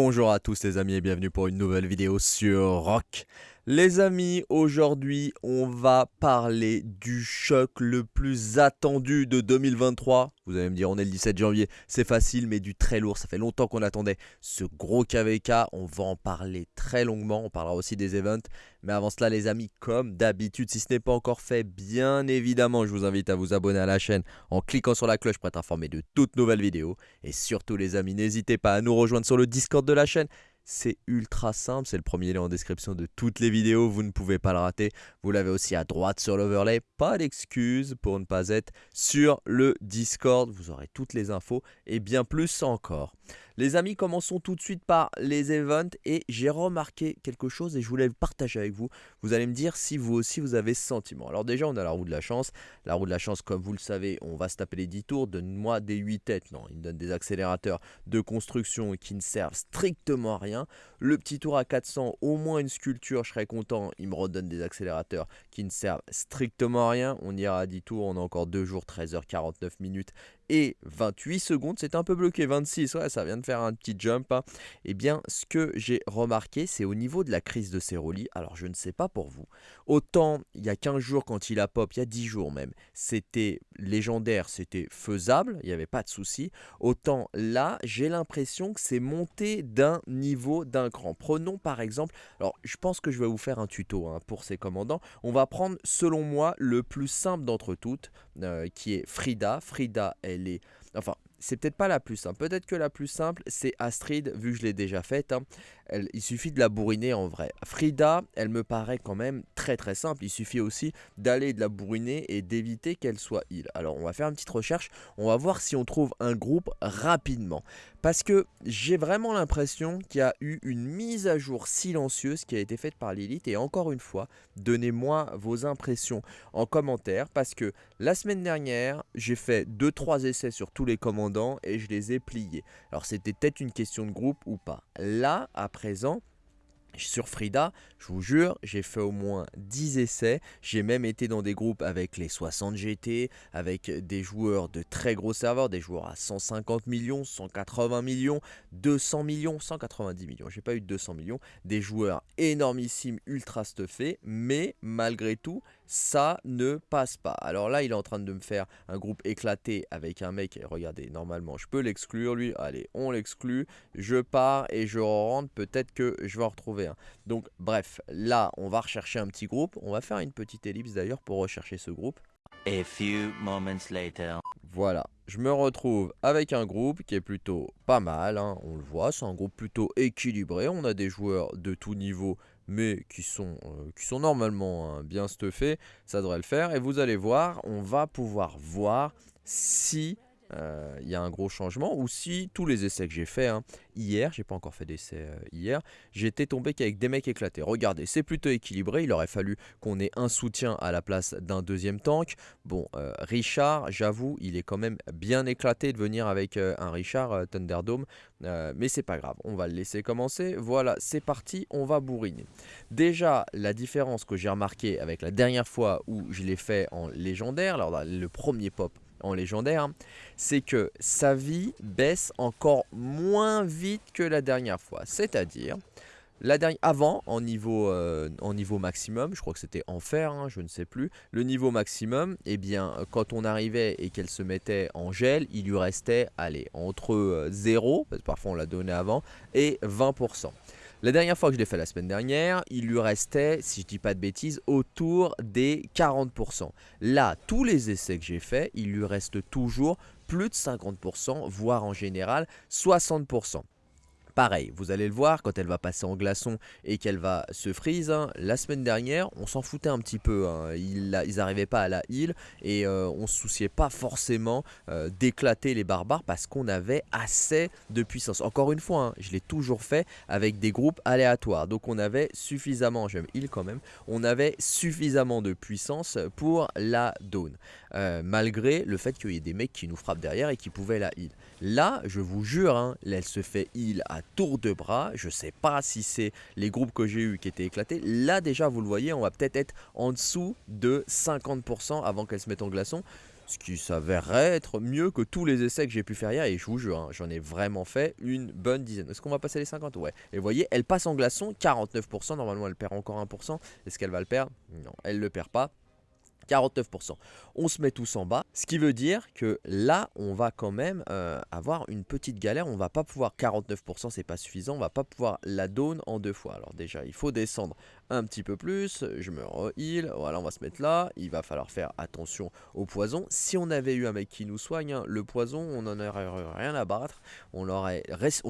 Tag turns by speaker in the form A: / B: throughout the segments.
A: Bonjour à tous les amis et bienvenue pour une nouvelle vidéo sur Rock. Les amis, aujourd'hui on va parler du choc le plus attendu de 2023. Vous allez me dire on est le 17 janvier, c'est facile mais du très lourd, ça fait longtemps qu'on attendait ce gros KVK. On va en parler très longuement, on parlera aussi des events. Mais avant cela les amis, comme d'habitude, si ce n'est pas encore fait, bien évidemment je vous invite à vous abonner à la chaîne en cliquant sur la cloche pour être informé de toutes nouvelles vidéos. Et surtout les amis, n'hésitez pas à nous rejoindre sur le Discord de la chaîne. C'est ultra simple, c'est le premier lien en description de toutes les vidéos, vous ne pouvez pas le rater. Vous l'avez aussi à droite sur l'overlay, pas d'excuses pour ne pas être sur le Discord. Vous aurez toutes les infos et bien plus encore. Les amis, commençons tout de suite par les events et j'ai remarqué quelque chose et je voulais le partager avec vous. Vous allez me dire si vous aussi vous avez ce sentiment. Alors déjà, on a la roue de la chance. La roue de la chance, comme vous le savez, on va se taper les 10 tours. Donne-moi des 8 têtes. Non, il me donne des accélérateurs de construction qui ne servent strictement à rien. Le petit tour à 400, au moins une sculpture, je serais content. Il me redonne des accélérateurs qui ne servent strictement à rien. On ira à 10 tours, on a encore 2 jours, 13h49 minutes et 28 secondes. C'est un peu bloqué, 26, ouais, ça vient de faire un petit jump. Hein. Eh bien, ce que j'ai remarqué, c'est au niveau de la crise de Ceroli. Alors, je ne sais pas pour vous. Autant, il y a 15 jours, quand il a pop, il y a 10 jours même, c'était légendaire, c'était faisable, il n'y avait pas de souci. Autant là, j'ai l'impression que c'est monté d'un niveau, d'un cran. Prenons par exemple, alors je pense que je vais vous faire un tuto hein, pour ces commandants. On va prendre, selon moi, le plus simple d'entre toutes, euh, qui est Frida. Frida, Enfin, c'est peut-être pas la plus simple. Peut-être que la plus simple, c'est Astrid, vu que je l'ai déjà faite. Hein. Il suffit de la bourriner en vrai. Frida, elle me paraît quand même très très simple. Il suffit aussi d'aller de la bourriner et d'éviter qu'elle soit heal. Alors, on va faire une petite recherche. On va voir si on trouve un groupe rapidement. Parce que j'ai vraiment l'impression qu'il y a eu une mise à jour silencieuse qui a été faite par Lilith. Et encore une fois, donnez-moi vos impressions en commentaire. Parce que la semaine dernière, j'ai fait 2-3 essais sur tous les commandants et je les ai pliés. Alors c'était peut-être une question de groupe ou pas. Là, à présent, sur Frida, je vous jure, j'ai fait au moins 10 essais. J'ai même été dans des groupes avec les 60 GT, avec des joueurs de très gros serveurs, des joueurs à 150 millions, 180 millions, 200 millions, 190 millions. J'ai pas eu 200 millions. Des joueurs énormissimes, ultra stuffés, mais malgré tout, ça ne passe pas. Alors là, il est en train de me faire un groupe éclaté avec un mec. regardez, normalement, je peux l'exclure, lui. Allez, on l'exclut. Je pars et je rentre. Peut-être que je vais en retrouver un. Donc, bref, là, on va rechercher un petit groupe. On va faire une petite ellipse d'ailleurs pour rechercher ce groupe.
B: A few moments later.
A: Voilà, je me retrouve avec un groupe qui est plutôt pas mal, hein. on le voit, c'est un groupe plutôt équilibré, on a des joueurs de tout niveau mais qui sont, euh, normalement hein, bien stuffés, ça devrait le faire. Et vous allez voir, on va pouvoir voir si euh, il y a un gros changement ou si tous les essais que j'ai fait hein, hier, j'ai pas encore fait d'essai euh, hier, j'étais tombé qu'avec des mecs éclatés. Regardez, c'est plutôt équilibré, il aurait fallu qu'on ait un soutien à la place d'un deuxième tank. Bon, euh, Richard, j'avoue, il est quand même bien éclaté de venir avec un Richard Thunderdome, mais c'est pas grave, on va le laisser commencer. Voilà, c'est parti, on va bourriner. Déjà, la différence que j'ai remarqué avec la dernière fois où je l'ai fait en légendaire, le premier pop en légendaire, c'est que sa vie baisse encore moins vite que la dernière fois. C'est-à-dire, la dernière, avant, en niveau, euh, en niveau maximum, je crois que c'était enfer, hein, je ne sais plus, le niveau maximum, eh bien, quand on arrivait et qu'elle se mettait en gel, il lui restait, allez, entre 0, euh, parfois on l'a donné avant, et 20%. La dernière fois que je l'ai fait la semaine dernière, il lui restait, si je dis pas de bêtises, autour des 40%. Là, tous les essais que j'ai faits, il lui reste toujours plus de 50%, voire en général 60%. Pareil, vous allez le voir, quand elle va passer en glaçon et qu'elle va se freeze, hein, la semaine dernière, on s'en foutait un petit peu. Hein. ils n'arrivaient pas à la heal et euh, on se souciait pas forcément euh, d'éclater les barbares parce qu'on avait assez de puissance. Encore une fois, hein, je l'ai toujours fait avec des groupes aléatoires. Donc on avait suffisamment, je heal quand même, on avait suffisamment de puissance pour la down. Euh, malgré le fait qu'il y ait des mecs qui nous frappent derrière et qui pouvaient la heal. Là, je vous jure, elle se fait heal à tour de bras. Je sais pas si c'est les groupes que j'ai eu qui étaient éclatés. Là déjà vous le voyez, on va peut-être être en dessous de 50% avant qu'elle se mette en glaçon. Ce qui s'avérerait être mieux que tous les essais que j'ai pu faire hier. Et je vous jure, hein, j'en ai vraiment fait une bonne dizaine. Est-ce qu'on va passer les 50 Ouais. Et vous voyez, elle passe en glaçon, 49%. Normalement, elle perd encore 1%. Est-ce qu'elle va le perdre? Non, elle ne le perd pas. 49%. On se met tous en bas, ce qui veut dire que là, on va quand même euh, avoir une petite galère. On va pas pouvoir, 49% c'est pas suffisant, on va pas pouvoir la donne en deux fois. Alors déjà, il faut descendre un petit peu plus, je me heal, voilà, on va se mettre là. Il va falloir faire attention au poison. Si on avait eu un mec qui nous soigne, hein, le poison, on n'en aurait rien à battre. On,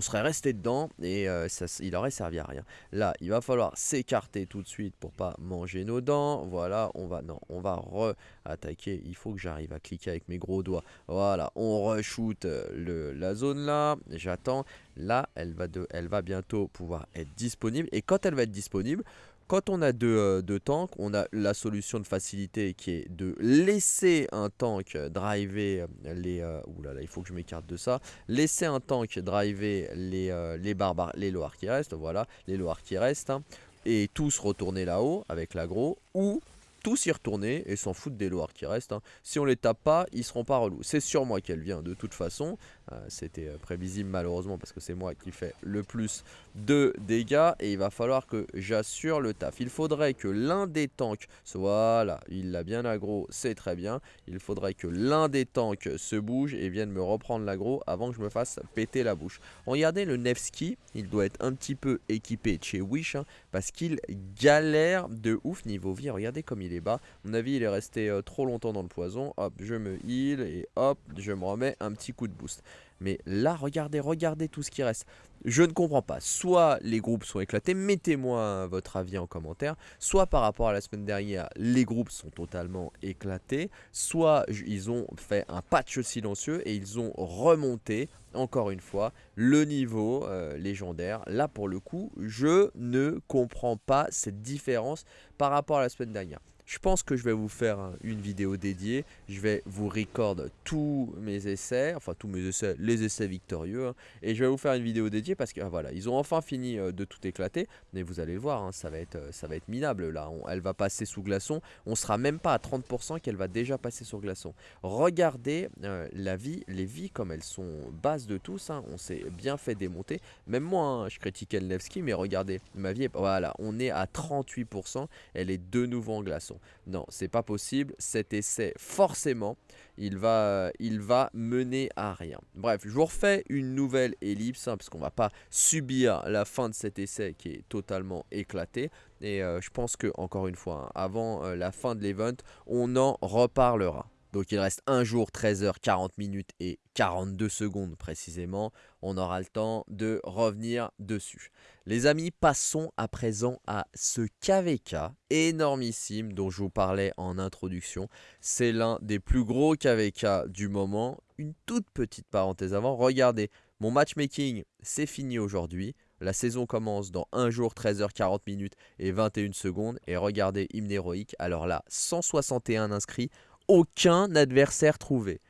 A: serait resté dedans et euh, ça, il aurait servi à rien. Là, il va falloir s'écarter tout de suite pour pas manger nos dents. Voilà, on va, non, on va re-attaquer. Il faut que j'arrive à cliquer avec mes gros doigts. Voilà, on re-shoot euh, la zone là. J'attends. Là, elle va, de, elle va bientôt pouvoir être disponible. Et quand elle va être disponible, quand on a deux, euh, tanks, on a la solution de facilité qui est de laisser un tank driver les... Euh, là là, il faut que je m'écarte de ça. Laisser un tank driver les, les barbares, les loirs qui restent, voilà, les loirs qui restent. Hein, et tous retourner là-haut avec l'agro. Ou tous y retourner et s'en foutre des loirs qui restent. Hein. Si on les tape pas, ils seront pas relous. C'est sur moi qu'elle vient de toute façon. Euh, c'était euh, prévisible malheureusement parce que c'est moi qui fais le plus de dégâts et il va falloir que j'assure le taf. Il faudrait que l'un des tanks, voilà, il l'a bien aggro, c'est très bien. Il faudrait que l'un des tanks se bouge et vienne me reprendre l'aggro avant que je me fasse péter la bouche. Regardez le Nevsky, il doit être un petit peu équipé chez Wish hein, parce qu'il galère de ouf niveau vie. Regardez comme il est bas. mon avis, il est resté euh, trop longtemps dans le poison. Hop, je me heal et hop, je me remets un petit coup de boost. Mais là, regardez, regardez tout ce qui reste. Je ne comprends pas. Soit les groupes sont éclatés, mettez-moi votre avis en commentaire. Soit par rapport à la semaine dernière, les groupes sont totalement éclatés. Soit ils ont fait un patch silencieux et ils ont remonté, encore une fois, le niveau euh, légendaire. Là, pour le coup, je ne comprends pas cette différence par rapport à la semaine dernière. Je pense que je vais vous faire une vidéo dédiée. Je vais vous record tous mes essais, enfin tous mes essais, les essais victorieux. Hein. et je vais vous faire une vidéo dédiée parce que ah, voilà, ils ont enfin fini euh, de tout éclater. Mais vous allez le voir, hein, ça, va être, euh, ça va être minable là. elle va passer sous glaçon. On sera même pas à 30% qu'elle va déjà passer sur glaçon. Regardez euh, la vie, les vies comme elles sont basses de tous. Hein. on s'est bien fait démonter. Même moi, je critiquais Nevsky, mais regardez, ma vie. Voilà, on est à 38%. Elle est de nouveau en glaçon. Non, c'est pas possible. Cet essai, forcément, il va, mener à rien. Bref, je vous refais une nouvelle ellipse, hein, parce qu'on va pas subir la fin de cet essai qui est totalement éclaté. Et euh, je pense que, encore une fois, hein, avant euh, la fin de l'event, on en reparlera. Donc il reste 1 jour, 13 h 40 minutes et 42 secondes précisément. On aura le temps de revenir dessus. Les amis, passons à présent à ce KVK énormissime dont je vous parlais en introduction. C'est l'un des plus gros KVK du moment. Une toute petite parenthèse avant, regardez, mon matchmaking c'est fini aujourd'hui. La saison commence dans 1 jour, 13 h 40 minutes et 21 secondes. Et regardez, hymne héroïque. Alors là, 161 inscrits, aucun adversaire trouvé.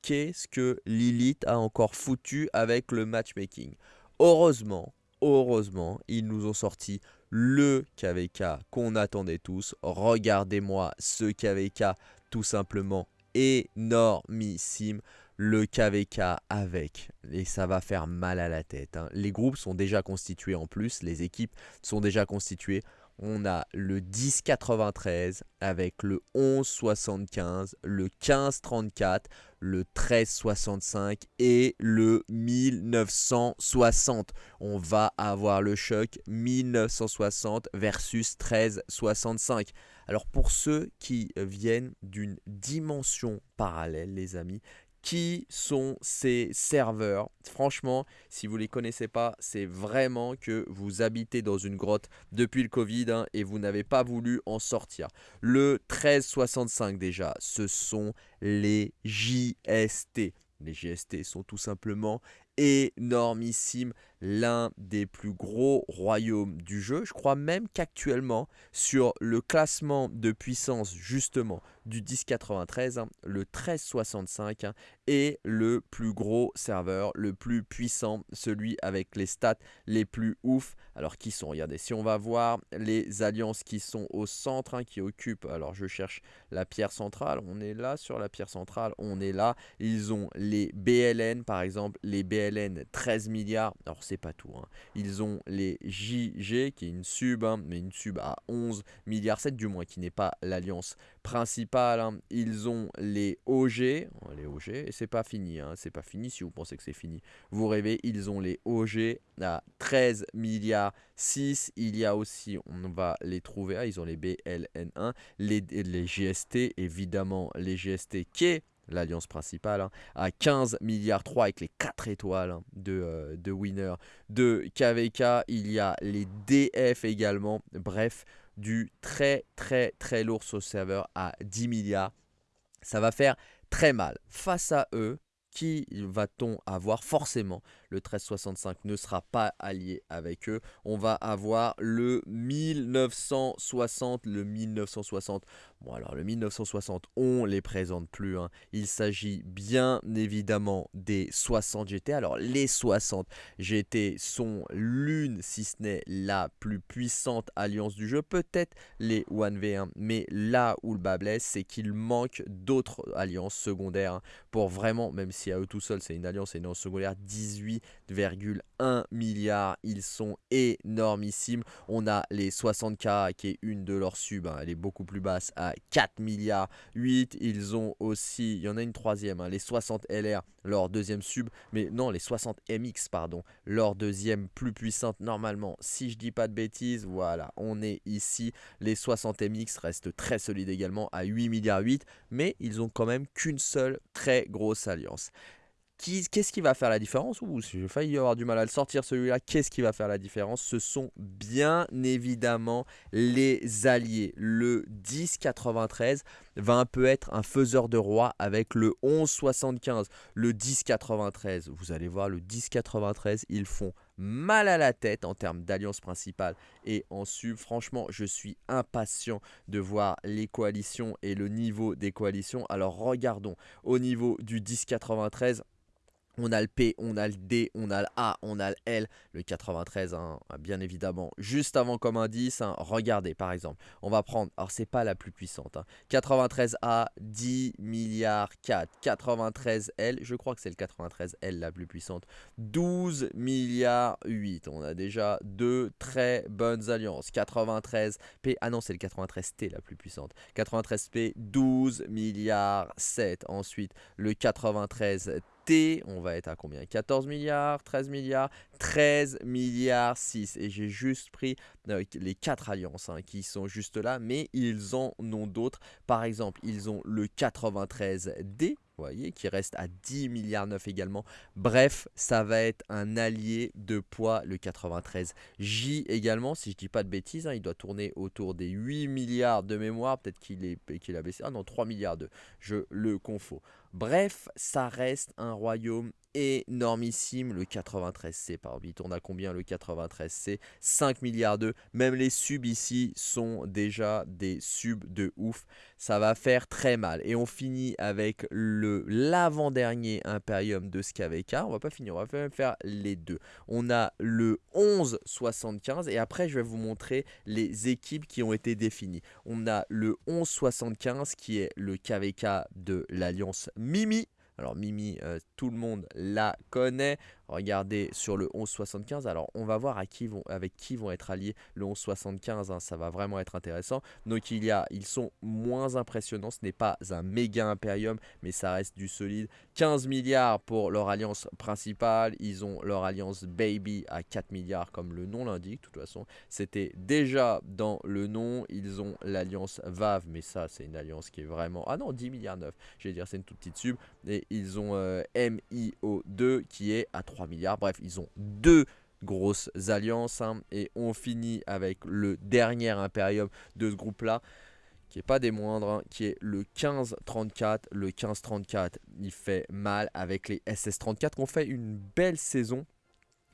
A: Qu'est-ce que Lilith a encore foutu avec le matchmaking? Heureusement, heureusement, ils nous ont sorti le KVK qu'on attendait tous. Regardez-moi ce KVK tout simplement énormissime. Le KVK avec, et ça va faire mal à la tête. Hein. Les groupes sont déjà constitués en plus, les équipes sont déjà constituées on a le 1093 avec le 1175, le 1534, le 1365 et le 1960. On va avoir le choc 1960 versus 1365. Alors pour ceux qui viennent d'une dimension parallèle, les amis, qui sont ces serveurs? Franchement, si vous ne les connaissez pas, c'est vraiment que vous habitez dans une grotte depuis le Covid hein, et vous n'avez pas voulu en sortir. Le 1365 déjà, ce sont les JST. Les JST sont tout simplement énormissimes. L'un des plus gros royaumes du jeu. Je crois même qu'actuellement, sur le classement de puissance justement du 1093, hein, le 1365 hein, est le plus gros serveur, le plus puissant, celui avec les stats les plus ouf. Alors qui sont? Regardez, si on va voir les alliances qui sont au centre, hein, qui occupent, alors je cherche la pierre centrale, on est là sur la pierre centrale, on est là. Ils ont les BLN par exemple, les BLN 13 milliards, alors pas tout. Hein. Ils ont les JG qui est une sub, hein, mais une sub à 11 milliards 7 du moins, qui n'est pas l'alliance principale. Ils ont les OG, les OG, et c'est pas fini, c'est pas fini si vous pensez que c'est fini. Vous rêvez, ils ont les OG à 13 milliards 6. Il y a aussi, on va les trouver, ah, ils ont les BLN1, les, les GST, évidemment les GST qui est l'alliance principale, hein, à 15 milliards 3 avec les 4 étoiles hein, de, euh, de winner de KVK. Il y a les DF également. Bref, du très très très lourd sur serveur à 10 milliards. Ça va faire très mal. Face à eux, qui va-t-on avoir Forcément, le 1365 ne sera pas allié avec eux. On va avoir le 1960, le 1960. Bon alors le 1960, on les présente plus. Hein. Il s'agit bien évidemment des 60 GT. Alors les 60 GT sont l'une, si ce n'est la plus puissante alliance du jeu. Peut-être les 1v1, mais là où le bas blesse, c'est qu'il manque d'autres alliances secondaires hein, pour vraiment, même si à eux tout seuls c'est une alliance et non secondaire, 18 1 milliard. Ils sont énormissimes. On a les 60K qui est une de leurs subs. Hein. Elle est beaucoup plus basse à 4 milliards 8. Ils ont aussi, il y en a une troisième, hein, les 60 LR, leur deuxième sub. Mais non, les 60 MX, pardon, leur deuxième plus puissante normalement. Si je dis pas de bêtises, voilà, on est ici. Les 60 MX restent très solides également à 8 milliards 8. Mais ils ont quand même qu'une seule très grosse alliance. Qu'est-ce qui va faire la différence? Ouh, j'ai failli avoir du mal à le sortir celui-là. Qu'est-ce qui va faire la différence? Ce sont bien évidemment les alliés. Le 1093 va un peu être un faiseur de roi avec le 1175. Le 1093, vous allez voir, le 1093, ils font mal à la tête en termes d'alliance principale et en sub. Franchement, je suis impatient de voir les coalitions et le niveau des coalitions. Alors regardons au niveau du 1093. On a le P, on a le D, on a le A, on a le L, le 93, hein, bien évidemment. Juste avant comme indice, hein, regardez par exemple, on va prendre, alors c'est pas la plus puissante, 93A, hein. 10 milliards 4, 93L, je crois que c'est le 93L la plus puissante, 12 milliards 8. On a déjà deux très bonnes alliances, 93P, ah non c'est le 93T la plus puissante, 93P, 12 milliards 7. Ensuite le 93 T, on va être à combien? 14 milliards, 13 milliards, 13 milliards 6. Et j'ai juste pris euh, les quatre alliances hein, qui sont juste là, mais ils en ont d'autres. Par exemple, ils ont le 93D, voyez, qui reste à 10 milliards 9 également. Bref, ça va être un allié de poids, le 93J également, si je dis pas de bêtises, hein, il doit tourner autour des 8 milliards de mémoire, peut-être qu'il qu'il a baissé, ah non, 3 milliards de, je le confonds. Bref, ça reste un royaume énormissime, le 93C par vite. On a combien le 93C 5 milliards de. Même les subs ici sont déjà des subs de ouf. Ça va faire très mal. Et on finit avec l'avant-dernier Imperium de SKVK. On va pas finir, on va faire les deux. On a le 1175 et après je vais vous montrer les équipes qui ont été définies. On a le 1175 qui est le KVK de l'Alliance Mimi. Alors Mimi, euh, tout le monde la connaît. Regardez sur le 1175. Alors on va voir à qui vont, avec qui vont être alliés le 1175. Hein, ça va vraiment être intéressant. Donc il y a, ils sont moins impressionnants. Ce n'est pas un méga impérium, mais ça reste du solide. 15 milliards pour leur alliance principale. Ils ont leur alliance Baby à 4 milliards comme le nom l'indique. De toute façon, c'était déjà dans le nom. Ils ont l'alliance VAV, mais ça c'est une alliance qui est vraiment... Ah non, 10 milliards 9. Je vais dire c'est une toute petite sub. Et ils ont euh, MIO2 qui est à 3 milliards. Bref, ils ont deux grosses alliances. Hein. et on finit avec le dernier Imperium de ce groupe-là qui est pas des moindres, hein, qui est le 15-34. Le 15-34, il fait mal avec les SS-34 qui ont fait une belle saison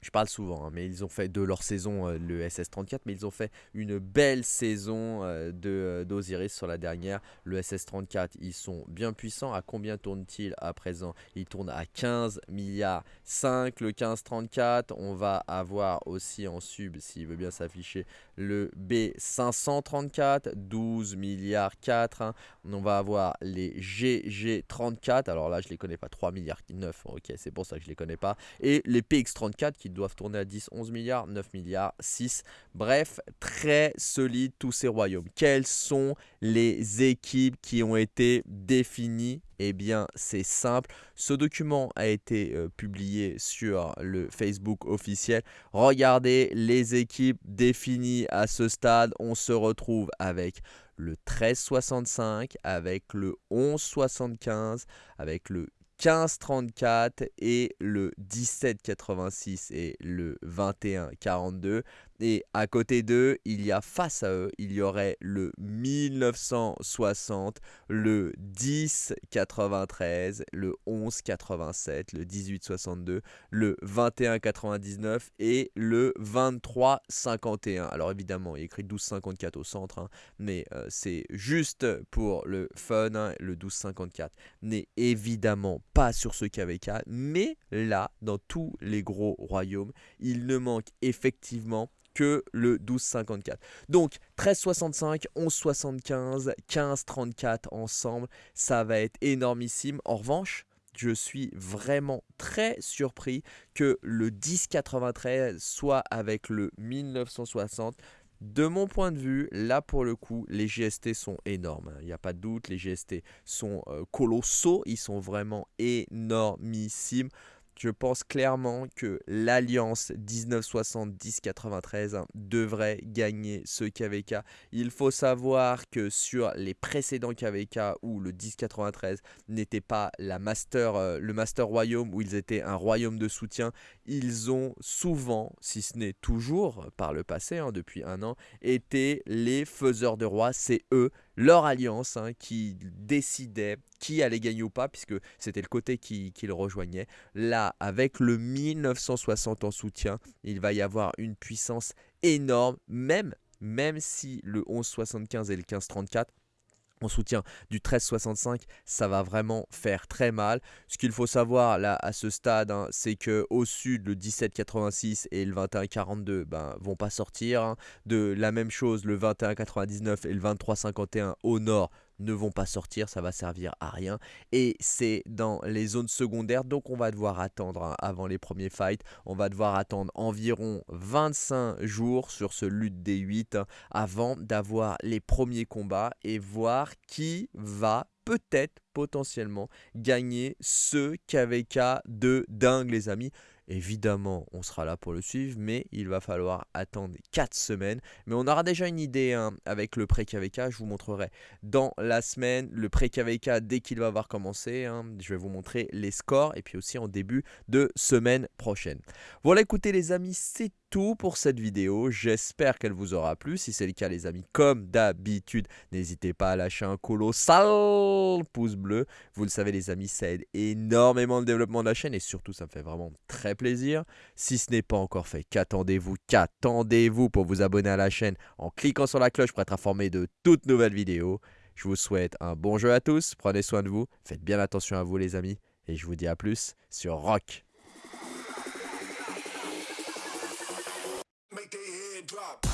A: je parle souvent, hein, mais ils ont fait de leur saison euh, le SS34, mais ils ont fait une belle saison euh, de euh, d'Osiris sur la dernière. Le SS34, ils sont bien puissants. À combien tourne-t-il à présent? Il tourne à 15 milliards 5. Le 1534, on va avoir aussi en sub, s'il veut bien s'afficher, le B534, 12 milliards 4. Hein. On va avoir les GG34, alors là je les connais pas, 3 milliards 9, ok c'est pour ça que je les connais pas. Et les PX34 qui doivent tourner à 10, 11 milliards, 9 milliards, 6. Bref, très solide tous ces royaumes. Quelles sont les équipes qui ont été définies? Eh bien, c'est simple. Ce document a été euh, publié sur le Facebook officiel. Regardez les équipes définies à ce stade. On se retrouve avec le 1365, avec le 1175, avec le 1534 et le 1786 et le 2142. Et à côté d'eux, il y a face à eux, il y aurait le 1960, le 1093, le 1187, le 1862, le 2199 et le 2351. Alors évidemment, il y a écrit 1254 au centre, hein, mais euh, c'est juste pour le fun. Hein, le 1254 n'est évidemment pas sur ce KVK, mais là, dans tous les gros royaumes, il ne manque effectivement que le 1254. Donc 1365, 1175, 1534 ensemble, ça va être énormissime. En revanche, je suis vraiment très surpris que le 1093 soit avec le 1960. De mon point de vue, là pour le coup, les GST sont énormes. Il n'y a pas de doute, les GST sont euh, colossaux, ils sont vraiment énormissimes je pense clairement que l'Alliance 1970-93 devrait gagner ce KVK. Il faut savoir que sur les précédents KVK où le 1093 n'était pas la master, euh, le Master Royaume, où ils étaient un royaume de soutien, ils ont souvent, si ce n'est toujours par le passé, hein, depuis un an, été les faiseurs de rois. C'est eux leur alliance hein, qui décidait qui allait gagner ou pas, puisque c'était le côté qui, qui, le rejoignait. Là, avec le 1960 en soutien, il va y avoir une puissance énorme, même, même si le 1175 et le 1534 en soutien du 1365, ça va vraiment faire très mal. Ce qu'il faut savoir là à ce stade, hein, c'est que au sud le 1786 et le 2142 ben, vont pas sortir. Hein. De la même chose le 2199 et le 2351 au nord ne vont pas sortir, ça va servir à rien. Et c'est dans les zones secondaires, donc on va devoir attendre hein, avant les premiers fights. On va devoir attendre environ 25 jours sur ce lutte des 8 hein, avant d'avoir les premiers combats et voir qui va peut-être potentiellement gagner ce KVK de dingue les amis. Évidemment, on sera là pour le suivre, mais il va falloir attendre 4 semaines. Mais on aura déjà une idée hein, avec le pré-KVK. Je vous montrerai dans la semaine le pré-KVK dès qu'il va avoir commencé. Hein. Je vais vous montrer les scores et puis aussi en début de semaine prochaine. Voilà, écoutez les amis, c'est tout pour cette vidéo. J'espère qu'elle vous aura plu. Si c'est le cas les amis, comme d'habitude, n'hésitez pas à lâcher un colossal pouce bleu. Vous le savez les amis, ça aide énormément le développement de la chaîne et surtout ça me fait vraiment très plaisir. Si ce n'est pas encore fait, qu'attendez-vous? Qu'attendez-vous pour vous abonner à la chaîne en cliquant sur la cloche pour être informé de toutes nouvelles vidéos? Je vous souhaite un bon jeu à tous, prenez soin de vous, faites bien attention à vous les amis et je vous dis à plus sur Rock make their head drop.